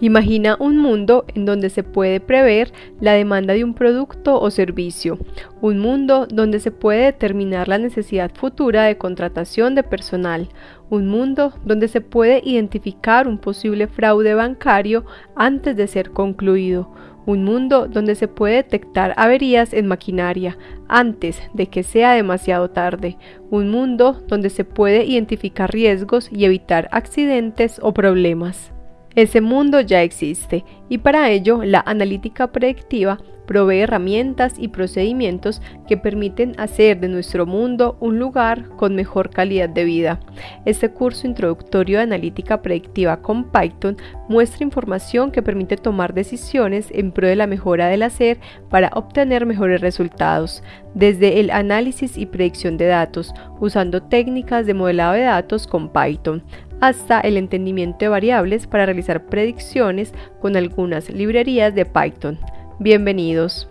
Imagina un mundo en donde se puede prever la demanda de un producto o servicio, un mundo donde se puede determinar la necesidad futura de contratación de personal, un mundo donde se puede identificar un posible fraude bancario antes de ser concluido, un mundo donde se puede detectar averías en maquinaria antes de que sea demasiado tarde, un mundo donde se puede identificar riesgos y evitar accidentes o problemas. Ese mundo ya existe y para ello la analítica predictiva provee herramientas y procedimientos que permiten hacer de nuestro mundo un lugar con mejor calidad de vida. Este curso introductorio de analítica predictiva con Python muestra información que permite tomar decisiones en pro de la mejora del hacer para obtener mejores resultados, desde el análisis y predicción de datos, usando técnicas de modelado de datos con Python, hasta el entendimiento de variables para realizar predicciones con algunas librerías de Python. Bienvenidos.